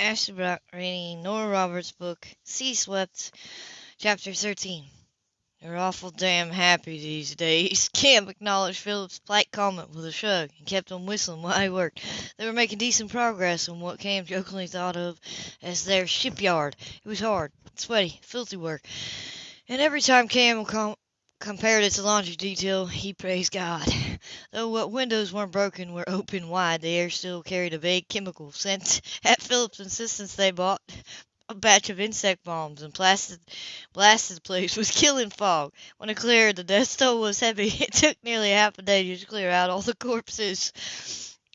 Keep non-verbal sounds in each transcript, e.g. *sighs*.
Ashley reading Nora Roberts' book, Sea Swept, Chapter 13. They're awful damn happy these days. *laughs* Cam acknowledged Philip's polite comment with a shrug and kept on whistling while he worked. They were making decent progress on what Cam jokingly thought of as their shipyard. It was hard, sweaty, filthy work, and every time Cam com- compared it to laundry detail, he praised God. Though what windows weren't broken were open wide, the air still carried a vague chemical scent. *laughs* At Philip's insistence, they bought a batch of insect bombs and blasted, blasted the place with killing fog. When it cleared, the death toll was heavy. *laughs* It took nearly half a day to clear out all the corpses.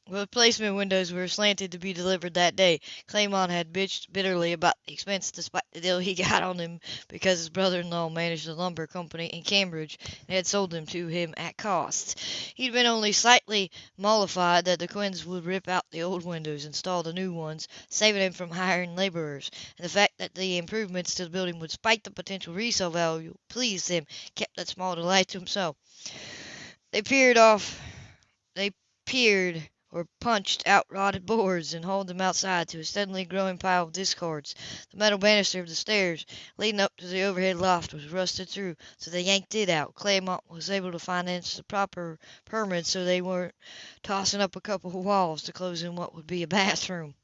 Replacement windows were slanted to be delivered that day. Claymont had bitched bitterly about the expense despite the deal he got on them because his brother-in-law managed a lumber company in Cambridge and had sold them to him at cost. He'd been only slightly mollified that the Quinns would rip out the old windows and install the new ones, saving him from hiring laborers, and the fact that the improvements to the building would spike the potential resale value pleased him, kept that small delight to himself. They peered off. They peered or punched out rotted boards and hauled them outside to a steadily growing pile of discards. The metal banister of the stairs leading up to the overhead loft was rusted through, so they yanked it out. Claymont was able to finance the proper permits so they weren't tossing up a couple of walls to close in what would be a *laughs* bathroom.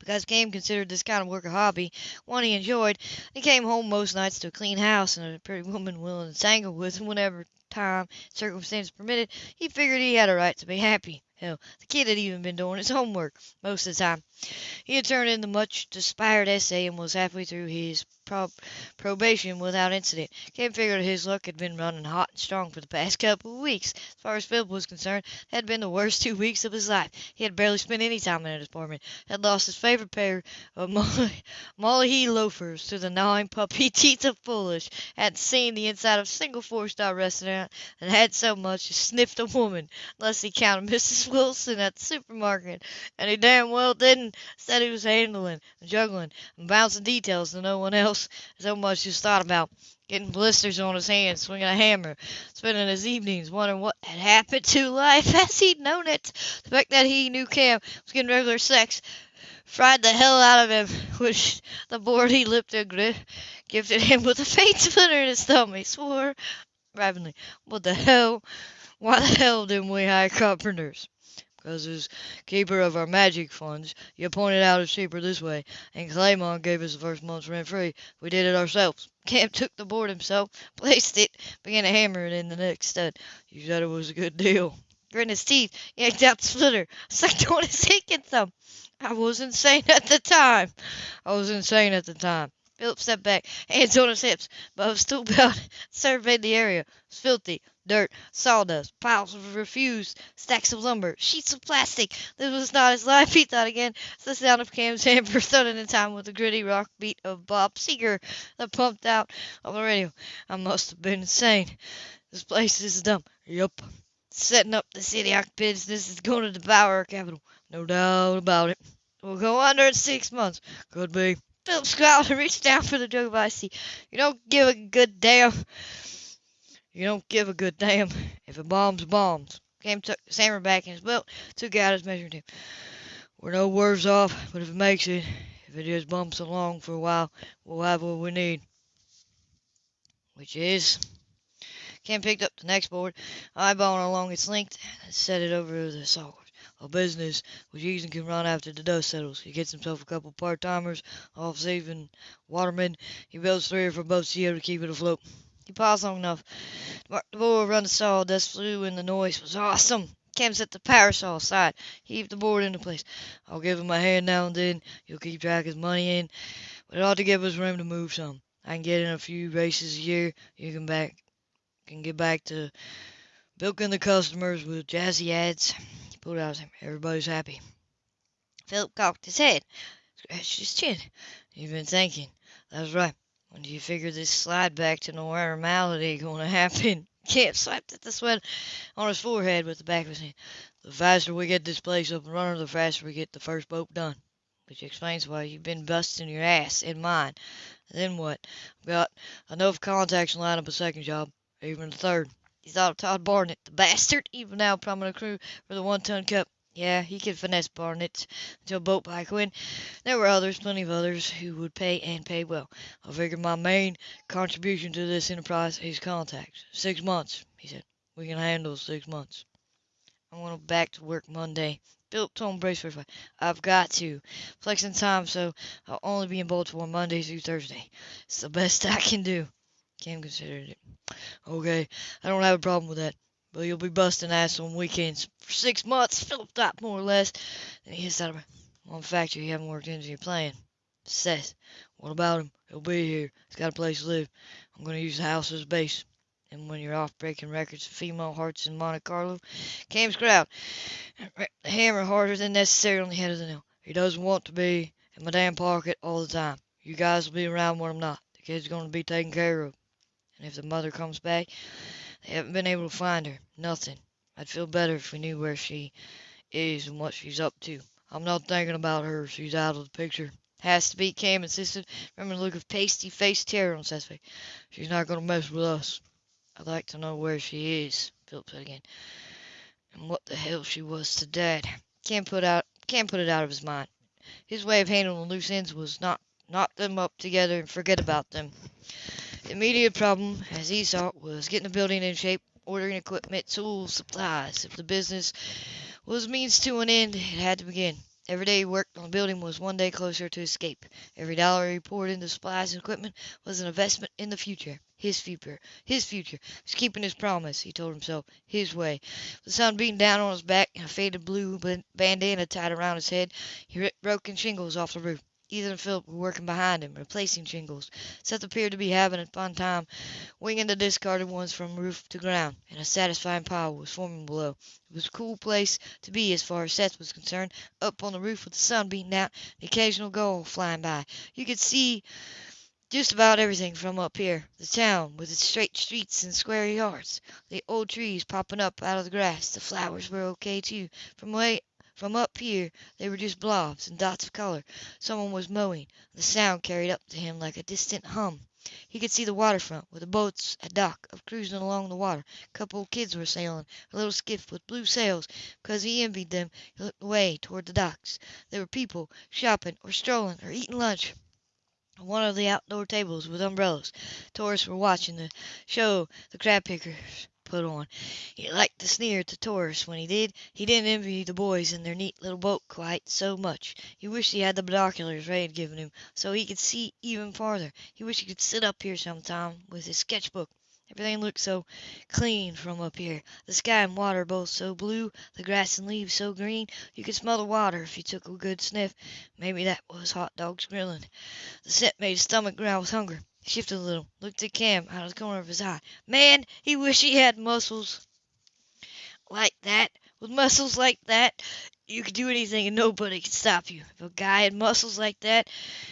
Because Cam considered this kind of work a hobby, one he enjoyed, he came home most nights to a clean house and a pretty woman willing to tangle with him whenever time circumstances permitted, he figured he had a right to be happy. Hell, the kid had even been doing his homework most of the time. He had turned in the much desired essay and was halfway through his prob probation without incident. Cam figured his luck had been running hot and strong for the past couple of weeks. As far as Philip was concerned, it had been the worst two weeks of his life. He had barely spent any time in his apartment, had lost his favorite pair of *laughs* Molly, Molly loafers to the gnawing puppy *laughs* teeth of Foolish, had seen the inside of a single four-star restaurant, and had so much as sniffed a woman, unless he counted *laughs* Mrs. Wilson at the supermarket, and he damn well didn't. Said he was handling, and juggling, and bouncing details to no one else so much as thought about. Getting blisters on his hands, swinging a hammer, spending his evenings wondering what had happened to life *laughs* as he'd known it. The fact that he knew Cam was getting regular sex fried the hell out of him, *laughs* which the board he lifted gifted him with a faint splinter in his thumb. He swore ravenly, What the hell? Why the hell didn't we hire carpenters? Because as keeper of our magic funds, you pointed out it's cheaper this way, and Claymont gave us the first month's rent free. We did it ourselves. *laughs* Cam took the board himself, *laughs* placed it, began to hammer it in the next stud. You said it was a good deal. Gritting his teeth, yanked out the splitter, *laughs* sucked on his hick thumb. I was insane at the time. I was insane at the time. Philip stepped back, hands on his hips, above stool belt, surveyed the area. It was filthy, dirt, sawdust, piles of refuse, stacks of lumber, sheets of plastic. This was not his life, *laughs* he thought again. It's the sound of Cam's hammer *laughs* thudding in time with the gritty rock beat of Bob Seger that pumped out on the radio. I must have been insane. This place is dumb. Yup. Setting up the city business is going to devour our capital. No doubt about it. We'll go under in six months. Could be. Philip and reached down for the jug of tea. You don't give a good damn. You don't give a good damn. If it bombs, bombs. Cam took the hammer back in his belt, took out his measuring tape. We're no worse off, but if it makes it, if it just bumps along for a while, we'll have what we need. Which is... Cam picked up the next board, eyeballing along its length, and set it over the saw a business which easily can run after the dust settles. He gets himself a couple part-timers, off-saving watermen. He builds three or four boats here to keep it afloat. He paused long enough the board run the saw. Dust flew and the noise was awesome. Cam set the parasol aside, heaved the board into place. I'll give him a hand now and then. He'll keep track of his money in, but it ought to give us room to move some. I can get in a few races a year. You can back can get back to bilking the customers with jazzy ads pulled out him. Everybody's happy. Philip cocked his head, scratched his chin. You've been thinking. That's right. When do you figure this slide back to normality going to happen? *laughs* Cam slapped at the sweat on his forehead with the back of his hand. The faster we get this place up and running, the faster we get the first boat done. Which explains why you've been busting your ass in mine. then what? I've got enough contacts to line up a second job, even a third. He thought of Todd Barnett, the bastard, even now prominent crew for the one-ton cup. Yeah, he could finesse Barnett into a boat by Quinn. There were others, plenty of others, who would pay and pay well. I figure my main contribution to this enterprise is contacts. Six months, he said. We can handle six months. I want to back to work Monday. Philip told Bracefield, I've got to. Flexing time, so I'll only be in Baltimore Monday through Thursday. It's the best *laughs* I can do. Cam considered it. Okay, I don't have a problem with that. But you'll be busting ass on weekends for six months. Philip thought more or less. And he hissed out of. One factor you haven't worked into your plan. Seth. What about him? He'll be here. He's got a place to live. I'm going to use the house as a base. And when you're off breaking records of female hearts in Monte Carlo, Cam's crowd. *clears throat* Hammer harder than necessary on the head of the nail. He doesn't want to be in my damn pocket all the time. You guys will be around when I'm not. The kid's going to be taken care of. And if the mother comes back, they haven't been able to find her. Nothing. I'd feel better if we knew where she is and what she's up to. I'm not thinking about her. She's out of the picture. Has to be, Cam insisted, remembering the look of pasty-faced terror on Seth's face. She's not going to mess with us. I'd like to know where she is, Philip said again. And what the hell she was to Dad. Cam put out Cam put it out of his mind. His way of handling loose ends was not knot them up together and forget about them. The immediate problem, as he saw it, was getting the building in shape, ordering equipment, tools, supplies. If the business was means to an end, it had to begin. Every day he worked on the building was one day closer to escape. Every dollar he poured into supplies and equipment was an investment in the future. His future. His future. He was keeping his promise, he told himself. His way. The sun beating down on his back and a faded blue bandana tied around his head, he ripped broken shingles off the roof. Ethan and Philip were working behind him, replacing shingles. Seth appeared to be having a fun time, winging the discarded ones from roof to ground, and a satisfying pile was forming below. It was a cool place to be as far as Seth was concerned, up on the roof with the sun beating out, the occasional gull flying by. You could see just about everything from up here. The town, with its straight streets and square yards. The old trees popping up out of the grass. The flowers were okay, too. From way from up here they were just blobs and dots of color. Someone was mowing. The sound carried up to him like a distant hum. He could see the waterfront, with the boats at dock, of cruising along the water. A couple of kids were sailing, a little skiff with blue sails. Because he envied them, he looked away toward the docks. There were people, shopping, or strolling, or eating lunch one of the outdoor tables with umbrellas. Tourists were watching the show the crab pickers put on. He liked to sneer at the tourists when he did. He didn't envy the boys in their neat little boat quite so much. He wished he had the binoculars Ray had given him, so he could see even farther. He wished he could sit up here sometime with his sketchbook. Everything looked so clean from up here. The sky and water both so blue, the grass and leaves so green. You could smell the water if you took a good sniff. Maybe that was hot dogs grilling. The scent made his stomach growl with hunger. Shifted a little, looked at Cam out of the corner of his eye. Man, he wished he had muscles like that. With muscles like that, you could do anything and nobody could stop you. If a guy had muscles like that,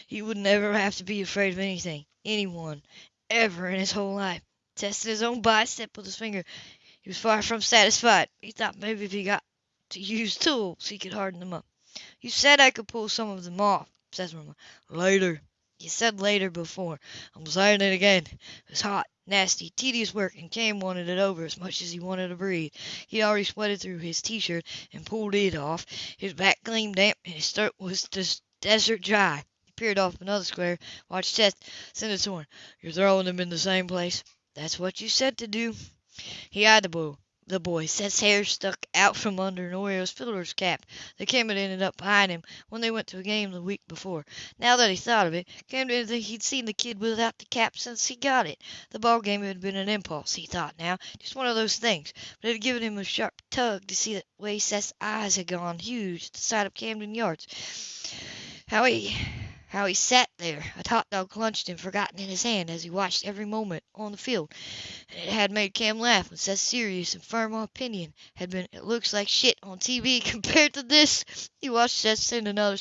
he would never have to be afraid of anything, anyone, ever in his whole life. Tested his own bicep with his finger. He was far from satisfied. He thought maybe if he got to use tools, he could harden them up. You said I could pull some of them off, says Mama. Later, you said later before. I'm saying it again. It was hot, nasty, tedious work, and Cam wanted it over as much as he wanted to breathe. He'd already sweated through his t-shirt and pulled it off. His back gleamed damp, and his throat was desert dry. He peered off another square, watched Seth send to him. You're throwing them in the same place? That's what you said to do. He eyed the boy the boy. Seth's hair stuck out from under an Orioles fielder's cap. The Cam had ended up behind him when they went to a game the week before. Now that he thought of it, Cam didn't think he'd seen the kid without the cap since he got it. The ball game had been an impulse, he thought now, just one of those things, but it had given him a sharp tug to see the way Seth's eyes had gone huge at the sight of Camden Yards. How he how he sat there, a hot dog clenched and forgotten in his hand as he watched every moment on the field. And it had made Cam laugh when such serious and firm opinion had been, it looks like shit on TV *laughs* compared to this. He watched Seth send another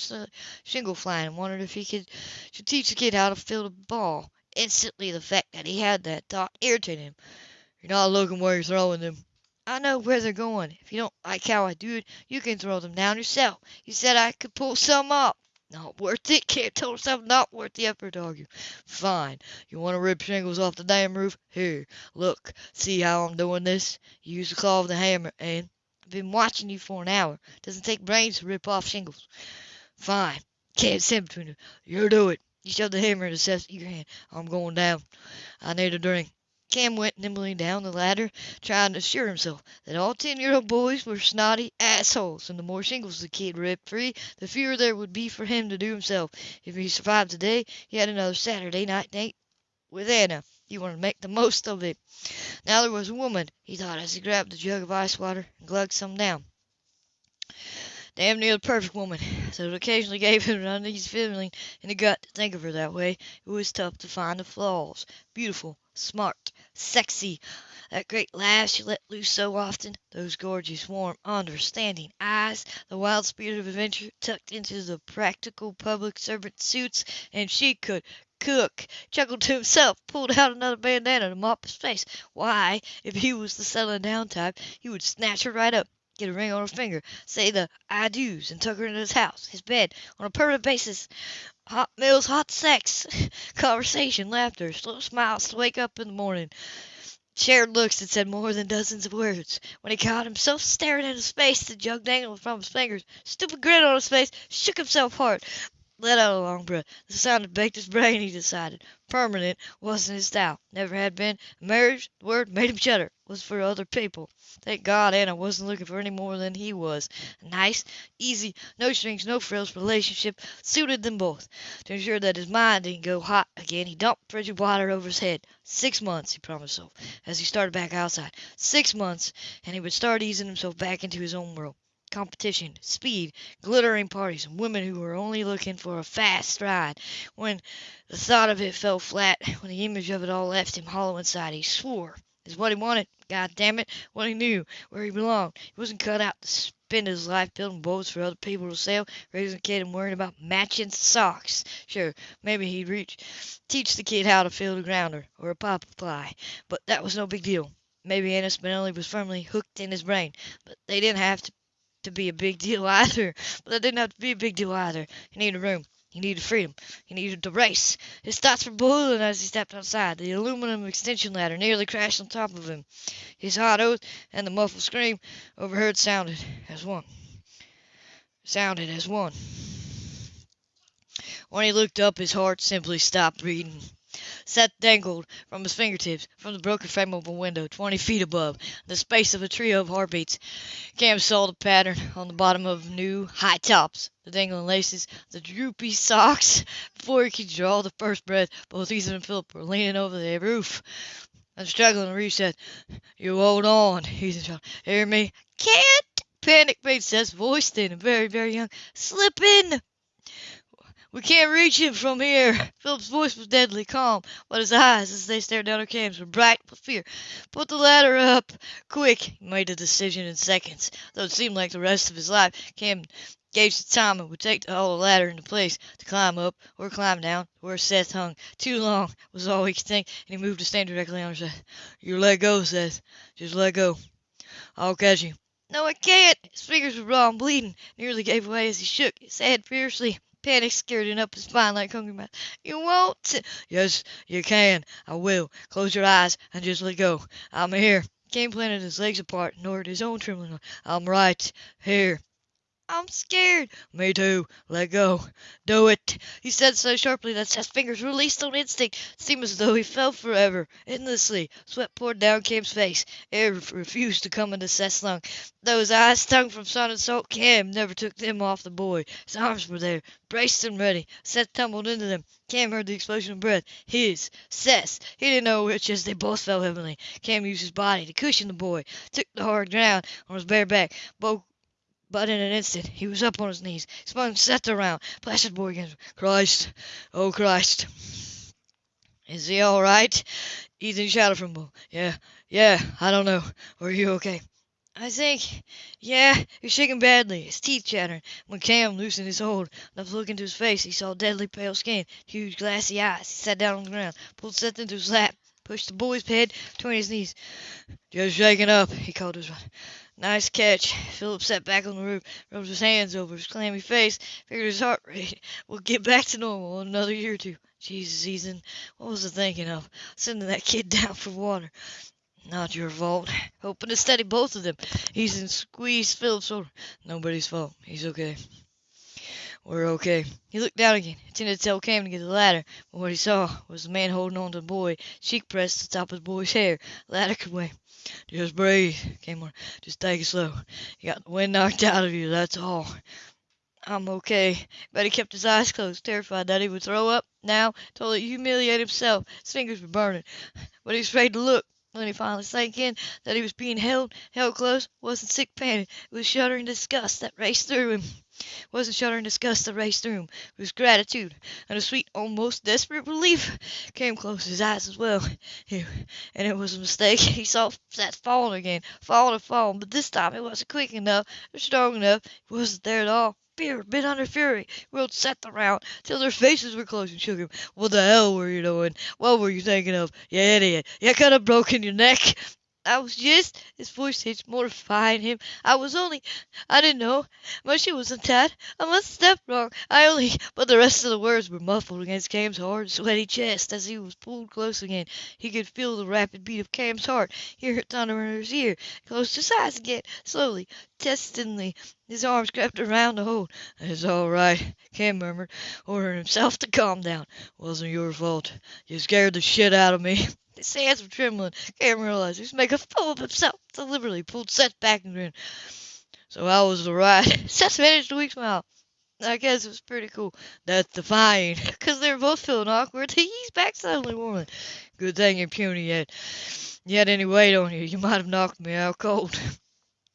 shingle flying and wondered if he could should teach the kid how to field a ball. Instantly the fact that he had that thought irritated him. You're not looking where you're throwing them. I know where they're going. If you don't like how I do it, you can throw them down yourself. You said I could pull some up. Not worth it. Can't tell himself not worth the effort to argue. Fine. You want to rip shingles off the damn roof? Here, look. See how I'm doing this? You use the claw of the hammer and I've been watching you for an hour. Doesn't take brains to rip off shingles. Fine. Can't stand between you. You do it. You shove the hammer in his eager hand. I'm going down. I need a drink. Cam went nimbly down the ladder, trying to assure himself that all ten-year-old boys were snotty assholes, and the more shingles the kid ripped free, the fewer there would be for him to do himself. If he survived today, he had another Saturday night date with Anna. He wanted to make the most of it. Now there was a woman, he thought as he grabbed a jug of ice water and glugged some down. Damn near the perfect woman, so it occasionally gave him an uneasy feeling in the gut to think of her that way. It was tough to find the flaws. Beautiful, smart, sexy. That great laugh she let loose so often, those gorgeous, warm, understanding eyes, the wild spirit of adventure tucked into the practical public servant suits, and she could cook. Chuckled to himself, pulled out another bandana to mop his face. Why, if he was the settling down type, he would snatch her right up get a ring on her finger, say the I do's, and tuck her into his house, his bed, on a permanent basis. Hot meals, hot sex, *laughs* conversation, laughter, slow smiles to wake up in the morning. Shared looks that said more than dozens of words. When he caught himself staring into space, the jug dangled from his fingers. Stupid grin on his face, shook himself hard let out a long breath. The sound had baked his brain, he decided. Permanent wasn't his style. Never had been. Marriage, the word, made him shudder. Was for other people. Thank God Anna wasn't looking for any more than he was. A nice, easy, no strings, no frills relationship suited them both. To ensure that his mind didn't go hot again, he dumped frigid water over his head. Six months, he promised himself, as he started back outside. Six months, and he would start easing himself back into his own world competition, speed, glittering parties, and women who were only looking for a fast ride. When the thought of it fell flat, when the image of it all left him hollow inside, he swore. It's what he wanted. God damn it, what he knew, where he belonged. He wasn't cut out to spend his life building boats for other people to sail, raising a kid and worrying about matching socks. Sure, maybe he'd reach, teach the kid how to field a grounder or a pop fly, but that was no big deal. Maybe Anna Spinelli was firmly hooked in his brain, but they didn't have to to be a big deal either. But that didn't have to be a big deal either. He needed room. He needed freedom. He needed to race. His thoughts were boiling as he stepped outside. The aluminum extension ladder nearly crashed on top of him. His hot oath and the muffled scream overheard sounded as one. Sounded as one. When he looked up, his heart simply stopped beating. Seth dangled from his fingertips from the broken frame of a window twenty feet above, In the space of a trio of heartbeats. Cam saw the pattern on the bottom of new high tops, the dangling laces, the droopy socks. Before he could draw the first breath, both Ethan and Philip were leaning over the roof. I'm struggling to reach. You hold on, Ethan shouted. Hear me? Can't! Panic made Seth's voice thin and very, very young. Slip in! We can't reach him from here. Philip's voice was deadly calm, but his eyes, as they stared down at Cam's, were bright with fear. Put the ladder up. Quick. He made the decision in seconds. Though it seemed like the rest of his life, Cam gauged the time it would take to haul the ladder into place, to climb up, or climb down, where Seth hung. Too long was all he could think, and he moved to stand directly her side. You let go, Seth. Just let go. I'll catch you. No, I can't. His fingers were raw and bleeding, nearly gave way as he shook his head fiercely. Panic scared up his spine like hungry mouth. You won't. Yes, you can. I will. Close your eyes and just let go. I'm here. Cam planted his legs apart and lowered his own trembling. I'm right here. I'm scared. Me too. Let go. Do it. He said so sharply that Seth's fingers released on instinct. It seemed as though he fell forever, endlessly. Sweat poured down Cam's face. Air refused to come into Seth's lungs. His eyes stung from sun and salt, Cam never took them off the boy. His arms were there, braced and ready. Seth tumbled into them. Cam heard the explosion of breath. His. Seth's. He didn't know which as they both fell heavily. Cam used his body to cushion the boy, took the hard ground on his bare back, both but in an instant he was up on his knees, spun Seth around, plastered boy against him. Christ! Oh, Christ! Is he all right? Ethan shouted from below. Yeah, yeah, I don't know. Are you okay? I think, yeah, he's shaking badly, his teeth chattering. When Cam loosened his hold enough to look into his face, he saw deadly pale skin, huge glassy eyes. He sat down on the ground, pulled Seth into his lap, pushed the boy's head between his knees. Just shaking up, he called to his. Nice catch. Philip sat back on the roof, rubbed his hands over his clammy face, figured his heart rate *laughs* would get back to normal in another year or two. Jesus, Ethan, what was I thinking of? Sending that kid *laughs* down for water. Not your fault. Hoping to steady both of them. In squeezed Philip's shoulder. Nobody's fault. He's okay. We're okay. He looked down again, intended to tell Cam to get the ladder, but what he saw was the man holding on to the boy, cheek pressed to the top of the boy's hair. The ladder could wait. Just breathe, Cam on. Just take it slow. You got the wind knocked out of you, that's all. I'm okay. But he kept his eyes closed, terrified that he would throw up now, totally humiliate himself. His fingers were burning, but he was afraid to look. When he finally sank in that he was being held, held close, wasn't sick panic, it was shuddering disgust that raced through him. Wasn't shuddering disgust that raced through him, it was gratitude, and a sweet, almost desperate relief came close to his eyes as well. And it was a mistake. *laughs* He saw that falling again, falling and falling, but this time it wasn't quick enough, or strong enough, it wasn't there at all. Fear, been under fury, whirled Seth around till their faces were close and shook him. What the hell were you doing? What were you thinking of? You idiot! You could have broken your neck. I was just, his voice hit, mortifying him. I was only, I didn't know. My shoe wasn't tied. I must have stepped wrong. I only, but the rest of the words were muffled against Cam's hard, sweaty chest as he was pulled close again. He could feel the rapid beat of Cam's heart, hear it thunder in his ear. Closed his eyes again, slowly, testingly. His arms crept around the hold. It's all right, Cam murmured, ordering himself to calm down. Wasn't your fault. You scared the shit out of me. *laughs* His hands were trembling. Cam realized he was making a fool of himself. Deliberately pulled Seth back and grinned. So how was the ride? *laughs* Seth managed a weak smile. I guess it was pretty cool. That's *laughs* defying. Because they were both feeling awkward. He eased back suddenly warming. Good thing you're puny yet. You had any weight on you. You might have knocked me out cold.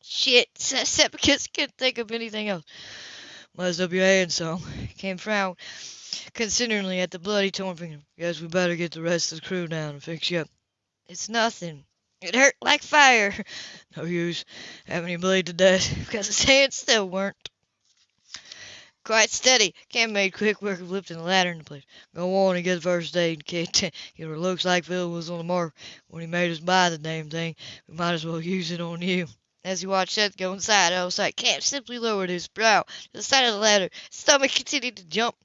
Shit, *laughs* he couldn't think of anything else. Messed up your hand some. *laughs* Cam frowned consideringly at the bloody torn finger. Guess we better get the rest of the crew down and fix you up. It's nothing. It hurt like fire. *laughs* No use having you bleed to death because his hands still weren't. Quite steady. Cam made quick work of lifting the ladder into place. Go on and get the first aid kit. it looks like Phil was on the mark when he made us buy the damn thing. We might as well use it on you. As he watched Seth go inside, out of sight, Cam simply lowered his brow to the side of the ladder. His stomach continued to jump,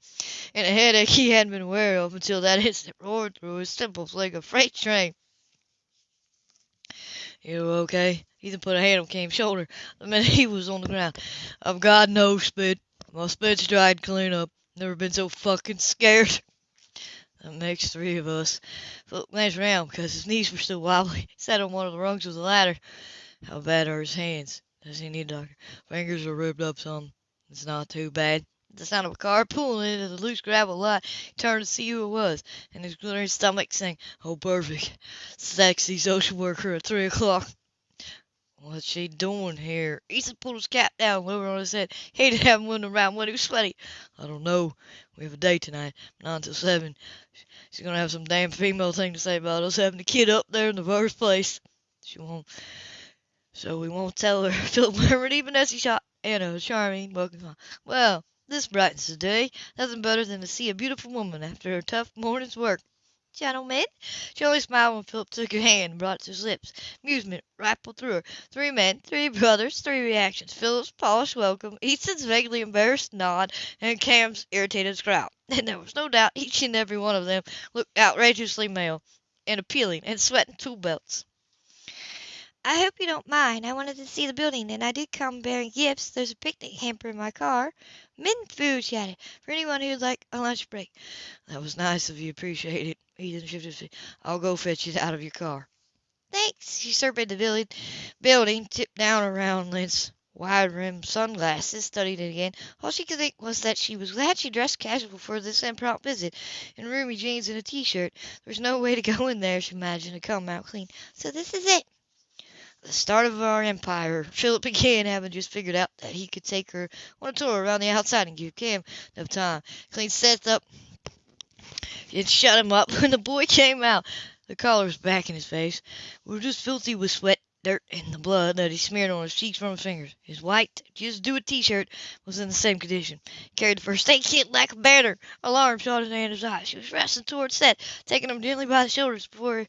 and a headache he hadn't been aware of until that instant roared through his temples like a freight train. You okay? Ethan put a hand on Cam's shoulder the minute he was on the ground. Oh, I've got no spit. My spit's dried clean up. Never been so fucking scared. That makes three of us. Philip glanced around because his knees were still wobbly. He sat on one of the rungs of the ladder. How bad are his hands? Does he need a doctor? Fingers are ripped up some. It's not too bad. The sound of a car pulling into the loose gravel lot, he turned to see who it was, and his glittering stomach sank. Oh, perfect. Sexy social worker at three o'clock. What's she doing here? Ethan pulled his cap down, lower on his head. He hated having one around when he was sweaty. I don't know. We have a date tonight, not until seven. She's gonna have some damn female thing to say about us having a kid up there in the first place. She won't. So we won't tell her. *laughs* Philip murmured even as he shot Anna a charming, welcome. Well, this brightens the day. Nothing better than to see a beautiful woman after a tough morning's work. Gentlemen, she only smiled when Philip took her hand and brought it to his lips. Amusement rippled through her. Three men, three brothers, three reactions. Philip's polished welcome, Ethan's vaguely embarrassed nod, and Cam's irritated scowl. *laughs* And there was no doubt each and every one of them looked outrageously male, and appealing, and sweating tool belts. I hope you don't mind. I wanted to see the building, and I did come bearing gifts. There's a picnic hamper in my car. Mint food, she added, for anyone who'd like a lunch break. That was nice of you. Appreciate it. Ethan shifted his feet. I'll go fetch it out of your car. Thanks. She surveyed the village, building, tipped down around Lynn's wide-rimmed sunglasses, studied it again. All she could think was that she was glad she dressed casual for this impromptu visit, in roomy jeans and a t-shirt. There was no way to go in there, she imagined, and come out clean. So this is it the start of our empire. Philip began, having just figured out that he could take her on a tour around the outside and give Cam enough time. Clean Seth up and shut him up *laughs* when the boy came out. The collar was back in his face. We were just filthy with sweat, dirt, and the blood that he smeared on his cheeks from his fingers. His white, just do it t-shirt was in the same condition. He carried the first aid kit like a banner. Alarm shot in Anna's eyes. She was wrestling towards Seth, taking him gently by the shoulders before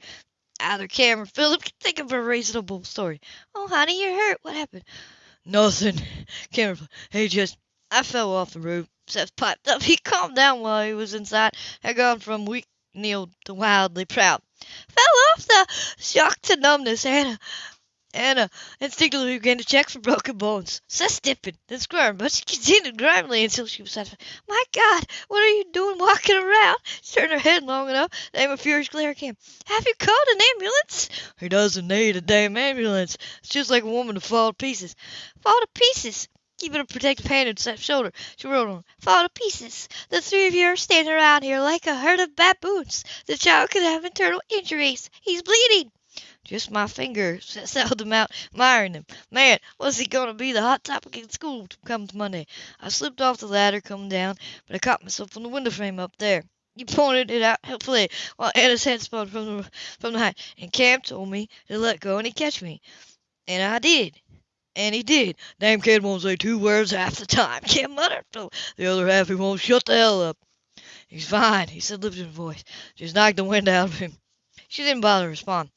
either Cam or Philip could think of a reasonable story. Oh, honey, you're hurt. What happened? Nothing. Cam replied. Hey, just, I fell off the roof. Seth piped up. *laughs* He calmed down while he was inside, had gone from weak Neil to wildly proud. Fell off the shock to numbness. Anna, Anna uh, instinctively began to check for broken bones. Sus stiffened, then squirmed, but she continued grimly until she was satisfied. My God, what are you doing walking around? She turned her head long enough to aim a furious glare at. Have you called an ambulance? He doesn't need a damn ambulance. It's just like a woman to fall to pieces. Fall to pieces? Keeping a protective hand on Seth's shoulder, she wrote on, Fall to pieces. The three of you are standing around here like a herd of baboons. The child could have internal injuries. He's bleeding. Just my finger, *laughs* held him out, admiring him. Man, was he going to be the hot topic in school come Monday. I slipped off the ladder coming down, but I caught myself on the window frame up there. You pointed it out helpfully while Anna's head spun from the, from the height, and Cam told me to let go and he'd catch me. And I did. And he did. Damn kid won't say two words half the time. *laughs* Cam muttered. The other half he won't shut the hell up. He's fine, he said, lifting his voice. Just knocked the wind out of him. She didn't bother to respond.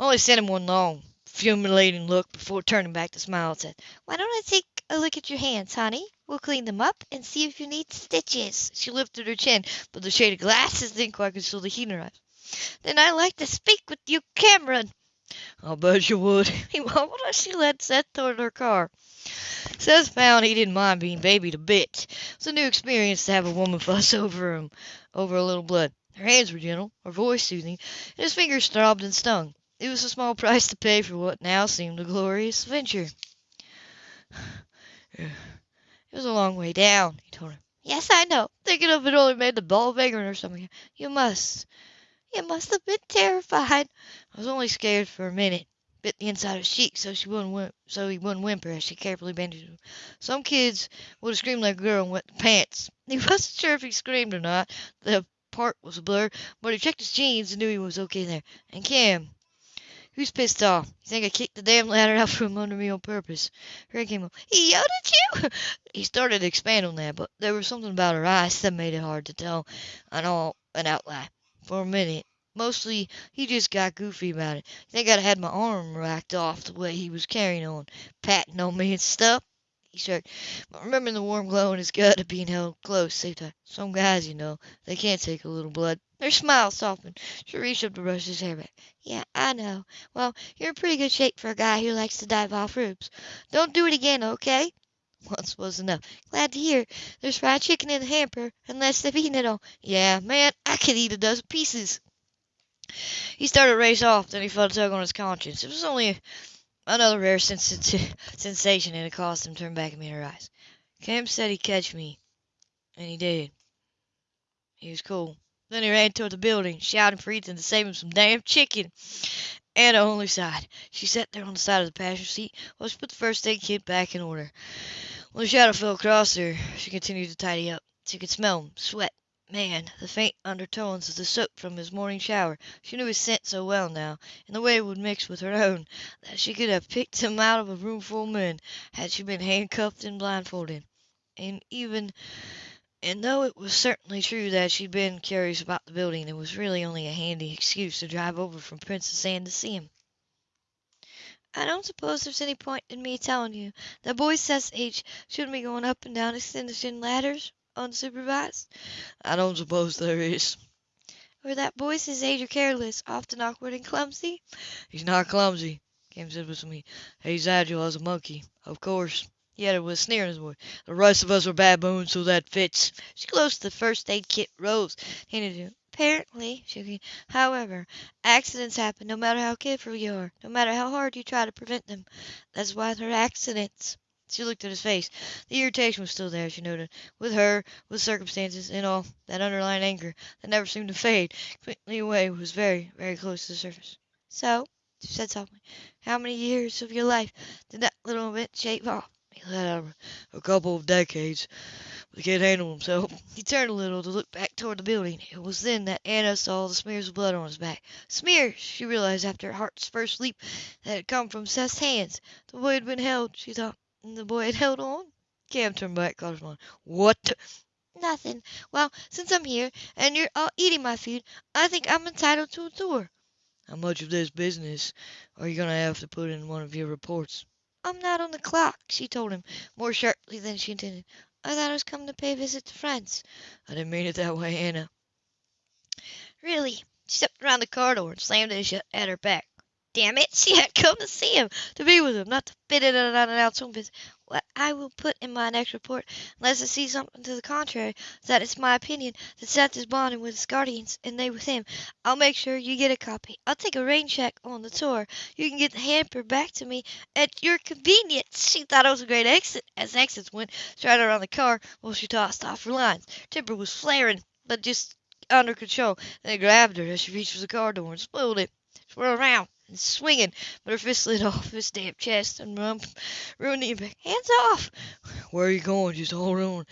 Only sent him one long, fulminating look before turning back to smile and said, Why don't I take a look at your hands, honey? We'll clean them up and see if you need stitches. She lifted her chin, but the shade of glasses didn't quite conceal the heat in her eyes. Then I'd like to speak with you, Cameron. I'll bet you would. *laughs* He mumbled as she led Seth toward her car. Seth found he didn't mind being babied a bit. It was a new experience to have a woman *laughs* fuss over him over a little blood. Her hands were gentle, her voice soothing, and his fingers throbbed and stung. It was a small price to pay for what now seemed a glorious venture. *sighs* It was a long way down, he told her. Yes, I know. Thinking of it only made the ball bigger in her stomach. You must. You must have been terrified. I was only scared for a minute. Bit the inside of his cheek so she wouldn't whim- so he wouldn't whimper as she carefully bandaged him. Some kids would have screamed like a girl and wet the pants. *laughs* He wasn't sure if he screamed or not. The part was a blur, but he checked his jeans and knew he was okay there. And Cam, who's pissed off? You think I kicked the damn ladder out from under me on purpose? Ray came up. He yelled at you? he started to expand on that, but there was something about her eyes that made it hard to tell an all an outline. For a minute, mostly he just got goofy about it. I think I'd had my arm racked off the way he was carrying on, patting on me and stuff. He shrugged, but remembering the warm glow in his gut of being held close, saved time. Some guys, you know, they can't take a little blood. Her smile softened. She reached up to brush his hair back. Yeah, I know. Well, you're in pretty good shape for a guy who likes to dive off roofs. Don't do it again, okay? *laughs* Once was enough. Glad to hear. There's fried chicken in the hamper, unless they've eaten it all. Yeah, man, I could eat a dozen pieces. He started to race off, then he felt a tug on his conscience. It was only Another rare sens- *laughs* sensation, and it caused him to turn back and meet her eyes. Cam said he'd catch me, and he did. He was cool. Then he ran toward the building, shouting for Ethan to save him some damn chicken. Anna only sighed. She sat there on the side of the passenger seat while she put the first aid kit back in order. When the shadow fell across her, she continued to tidy up. She could smell him, sweat, Man, the faint undertones of the soap from his morning shower. She knew his scent so well now, and the way it would mix with her own, that she could have picked him out of a roomful of men had she been handcuffed and blindfolded. And even and though it was certainly true that she'd been curious about the building, it was really only a handy excuse to drive over from Princess Anne to see him. I don't suppose there's any point in me telling you that boys Seth's age shouldn't be going up and down extension ladders unsupervised? I don't suppose there is. Or that boys his age are careless, often awkward and clumsy? He's not clumsy, Cam said with heat. He's agile as a monkey, of course. He added with a sneer in his voice. The rest of us are baboons, so that fits. She closed the first aid kit rose, handed him. Apparently, she. However, accidents happen no matter how careful you are, no matter how hard you try to prevent them. That's why they're accidents. She looked at his face. The irritation was still there, she noted. With her, with circumstances, and all, that underlying anger that never seemed to fade quickly away was very, very close to the surface. So, she said softly, how many years of your life did that little event shave off? He let out a couple of decades. But he can't handle himself. *laughs* He turned a little to look back toward the building. It was then that Anna saw the smears of blood on his back. Smears! She realized after her heart's first leap that had come from Seth's hands. The boy had been held, she thought. And the boy had held on. Cam turned back, caught his mind. What? Nothing. Well, since I'm here, and you're all eating my food, I think I'm entitled to a tour. How much of this business are you going to have to put in one of your reports? I'm not on the clock, she told him, more sharply than she intended. I thought I was coming to pay a visit to friends. I didn't mean it that way, Anna. Really, She stepped around the car door and slammed it shut at her back. Damn it, *laughs* she had come to see him, to be with him, not to fit in and unannounced home visit. What I will put in my next report, unless I see something to the contrary, that it's my opinion that Seth is bonding with his guardians, and they with him. I'll make sure you get a copy. I'll take a rain check on the tour. You can get the hamper back to me at your convenience. She thought it was a great exit, as exits went straight around the car while she tossed off her lines. Temper was flaring, but just under control. Then he grabbed her as she reached for the car door and spoiled it. Swirled around and swinging, but her fist slid off his damp chest and rump, ruined impact. Hands off! Where are you going? Just hold on.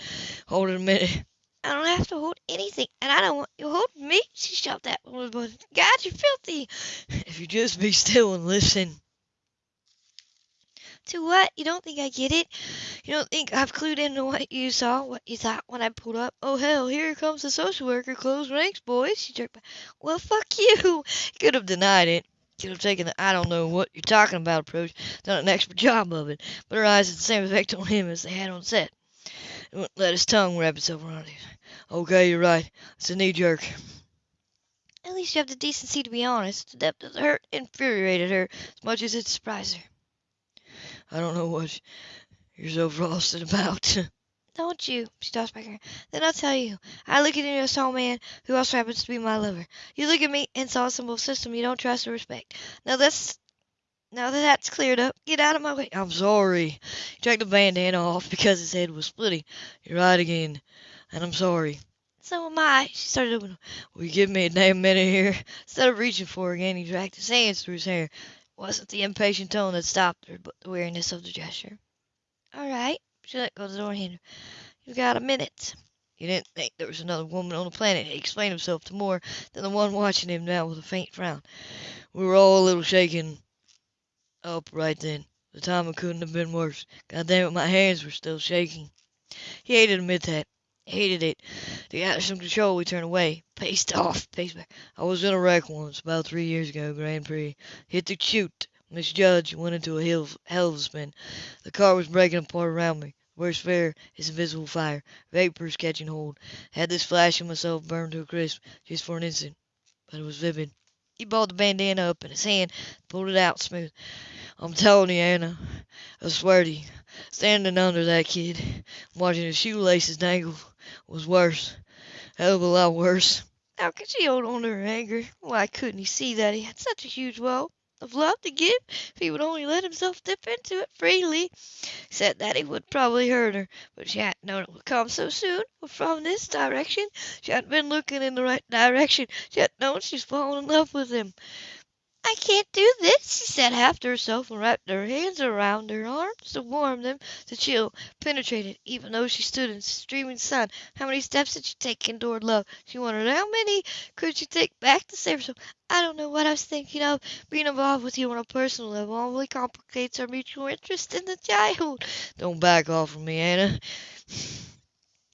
Hold it a minute. I don't have to hold anything, and I don't want you holding me. She shoved that one. God, you're filthy. If you just be still and listen. To what? You don't think I get it? You don't think I've clued into what you saw, what you thought when I pulled up? Oh, hell, here comes the social worker. Close ranks, boys. She jerked back. Well, fuck you. Could have denied it. Have taken the I don't know what you're talking about approach, done an expert *laughs* job of it, but her eyes had the same effect on him as they had on Seth. He wouldn't let his tongue wrap itself around it. Okay, you're right. It's a knee jerk. At least you have the decency to be honest. The depth of the hurt infuriated her as much as it surprised her. I don't know what you're so frosted about. *laughs* Don't you? She tossed back her. hair. Then I'll tell you. I look at you as a tall man who also happens to be my lover. You look at me and saw a symbol system you don't trust or respect. Now that's now that that's cleared up, get out of my way. I'm sorry. He dragged the bandana off because his head was splitting. You're right again. And I'm sorry. So am I. She started opening. Will you give me a damn minute here? Instead of reaching for her again, he dragged his hands through his hair. It wasn't the impatient tone that stopped her, but the weariness of the gesture. All right. She let go of the door her. You've got a minute. He didn't think there was another woman on the planet. He explained himself to more than the one watching him now with a faint frown. We were all a little shaken up right then. The timing couldn't have been worse. God damn it, my hands were still shaking. He hated to admit that. Hated it. To get out of some control, we turned away. Paced off. Paced back. I was in a wreck once, about three years ago, Grand Prix. Hit the chute. Misjudged. Went into a hill, hell of a spin. The car was breaking apart around me. Worst fear is invisible fire. Vapors catching hold. Had this flash of myself burned to a crisp, just for an instant. But it was vivid. He balled the bandana up in his hand, pulled it out smooth. I'm telling you, Anna, I swear to you, standing under that kid, watching his shoelaces dangle, was worse. Hell of a lot worse. How could she hold on to her anger? Why couldn't he see that he had such a huge well of love to give if he would only let himself dip into it freely? Said that he would probably hurt her, but she hadn't known it would come so soon, or from this direction. She hadn't been looking in the right direction. She hadn't known she's fallen in love with him. I can't do this, she said half to herself and wrapped her hands around her arms to warm them. The chill penetrated, even though she stood in streaming sun. How many steps had she taken toward love? She wondered how many could she take back to save herself. I don't know what I was thinking of. Being involved with you on a personal level only complicates our mutual interest in the child. Don't back off from me, Anna. *sighs*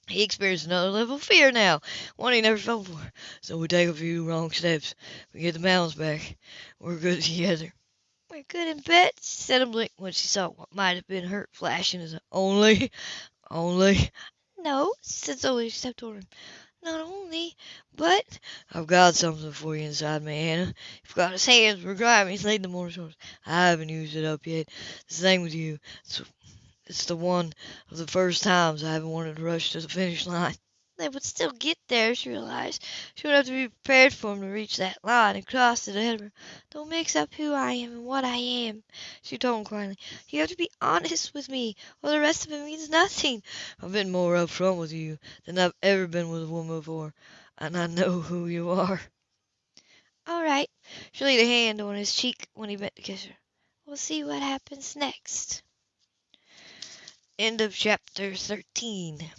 He experienced another level of fear now, one he never felt before. So we take a few wrong steps. We get the balance back. We're good *laughs* together. We're good in bed, she said and blinked when she saw what might have been hurt flashing as a only, only. No, she said slowly, she stepped toward him. Not only, but I've got something for you inside me, Anna. You've got his hands were grimy, he's laid them on his shoulders. I haven't used it up yet. The same with you. It's it's the one of the first times I haven't wanted to rush to the finish line. They would still get there, she realized. She would have to be prepared for him to reach that line and cross it ahead of her. Don't mix up who I am and what I am, she told him quietly. You have to be honest with me, or the rest of it means nothing. I've been more upfront with you than I've ever been with a woman before, and I know who you are. All right. She laid a hand on his cheek when he bent to kiss her. We'll see what happens next. End of chapter 13.